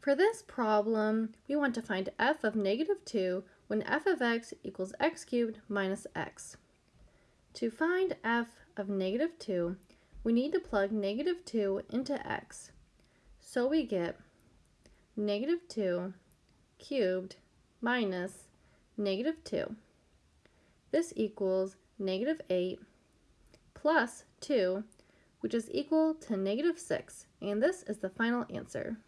For this problem, we want to find f of negative 2 when f of x equals x cubed minus x. To find f of negative 2, we need to plug negative 2 into x. So we get negative 2 cubed minus negative 2. This equals negative 8 plus 2, which is equal to negative 6, and this is the final answer.